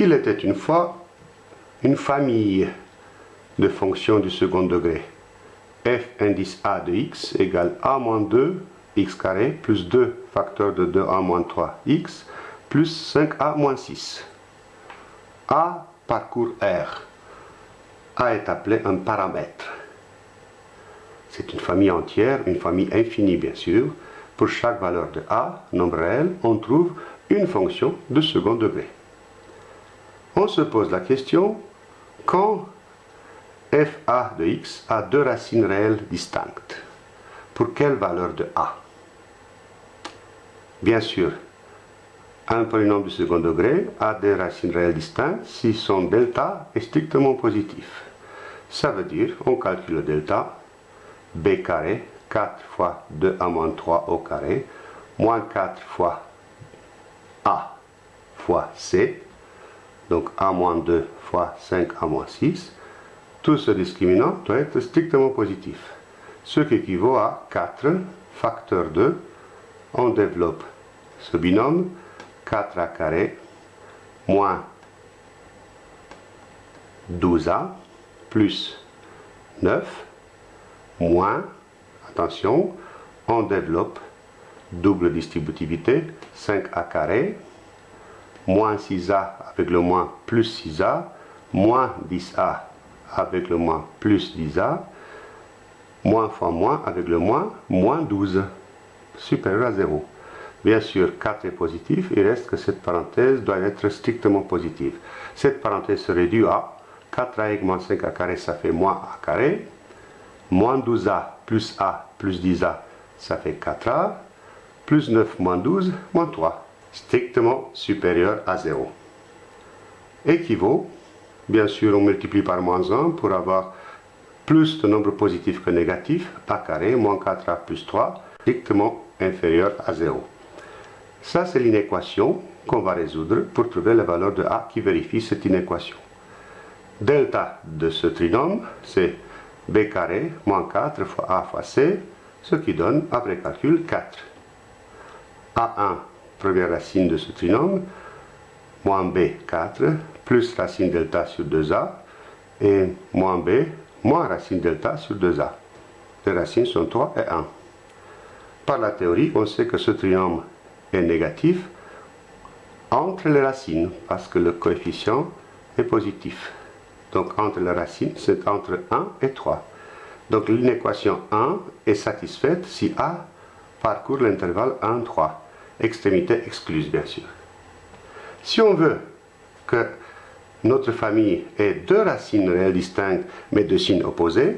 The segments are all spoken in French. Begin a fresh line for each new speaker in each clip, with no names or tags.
Il était une fois une famille de fonctions du second degré. f indice a de x égale a moins 2 x carré plus 2 facteur de 2a moins 3 x plus 5a moins 6. a parcourt R. a est appelé un paramètre. C'est une famille entière, une famille infinie bien sûr. Pour chaque valeur de a, nombre réel, on trouve une fonction de second degré. On se pose la question, quand fa de x a deux racines réelles distinctes, pour quelle valeur de a? Bien sûr, un polynôme de second degré a des racines réelles distinctes si son delta est strictement positif. Ça veut dire, on calcule le delta, b carré, 4 fois 2a moins 3 au carré, moins 4 fois a fois c, donc a moins 2 fois 5a moins 6, tout ce discriminant doit être strictement positif, ce qui équivaut à 4 facteur 2, on développe ce binôme, 4a carré moins 12a plus 9 moins, attention, on développe double distributivité, 5a carré, moins 6a avec le moins plus 6a, moins 10a avec le moins plus 10a, moins fois moins avec le moins, moins 12, supérieur à 0. Bien sûr, 4 est positif, il reste que cette parenthèse doit être strictement positive. Cette parenthèse se réduit à 4a moins 5a carré, ça fait moins a carré, moins 12a plus a plus 10a, ça fait 4a, plus 9 moins 12, moins 3, strictement supérieur à 0. Équivaut, bien sûr on multiplie par moins 1 pour avoir plus de nombre positif que négatif, a carré moins 4a plus 3, strictement inférieur à 0. Ça c'est l'inéquation qu'on va résoudre pour trouver la valeur de a qui vérifie cette inéquation. Delta de ce trinôme, c'est b carré moins 4 fois a fois c, ce qui donne, après calcul, 4. a1, première racine de ce trinôme, moins b, 4, plus racine delta sur 2a, et moins b, moins racine delta sur 2a. Les racines sont 3 et 1. Par la théorie, on sait que ce trinôme est négatif entre les racines, parce que le coefficient est positif. Donc entre les racines, c'est entre 1 et 3. Donc l'inéquation 1 est satisfaite si A parcourt l'intervalle 1, 3. Extrémité excluse, bien sûr. Si on veut que notre famille ait deux racines réelles distinctes, mais de signes opposés,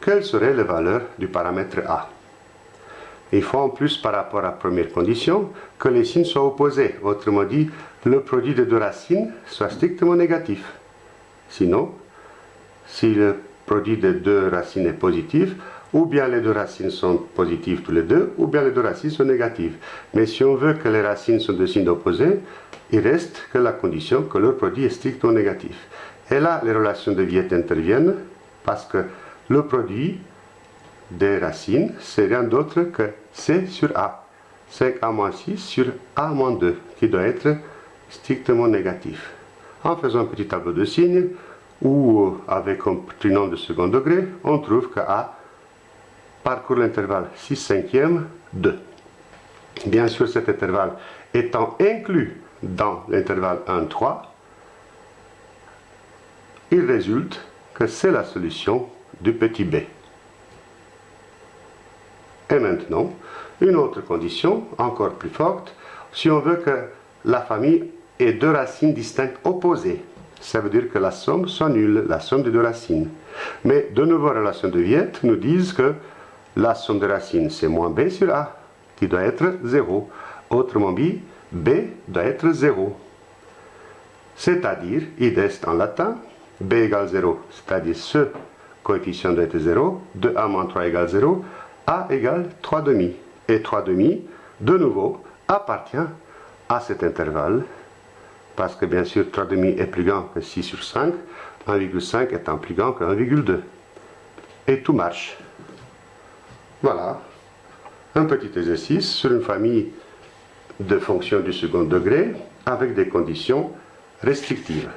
quelle serait la valeur du paramètre A? Il faut en plus, par rapport à première condition, que les signes soient opposés. Autrement dit, le produit de deux racines soit strictement négatif. Sinon, si le produit de deux racines est positif, ou bien les deux racines sont positives tous les deux, ou bien les deux racines sont négatives. Mais si on veut que les racines sont de signes opposés, il reste que la condition que leur produit est strictement négatif. Et là, les relations de Viette interviennent parce que le produit des racines, c'est rien d'autre que C sur A. 5A-6 sur A-2, qui doit être strictement négatif. En faisant un petit tableau de signes, ou avec un trinôme de second degré, on trouve que A parcourt l'intervalle 6 cinquièmes 2. Bien sûr, cet intervalle étant inclus dans l'intervalle 1, 3, il résulte que c'est la solution du petit b. Et maintenant, une autre condition, encore plus forte, si on veut que la famille ait deux racines distinctes opposées, ça veut dire que la somme soit nulle, la somme des deux racines. Mais de nouveau, relations de Viette nous disent que la somme des racines, c'est moins b sur a, qui doit être 0. Autrement dit, b doit être 0. C'est-à-dire, id est en latin, b égale 0, c'est-à-dire ce coefficient doit être 0, 2a moins 3 égale 0, a égale 3 demi. Et 3 demi, de nouveau, appartient à cet intervalle parce que bien sûr 3,5 est plus grand que 6 sur 5, 1,5 étant plus grand que 1,2. Et tout marche. Voilà, un petit exercice sur une famille de fonctions du second degré avec des conditions restrictive.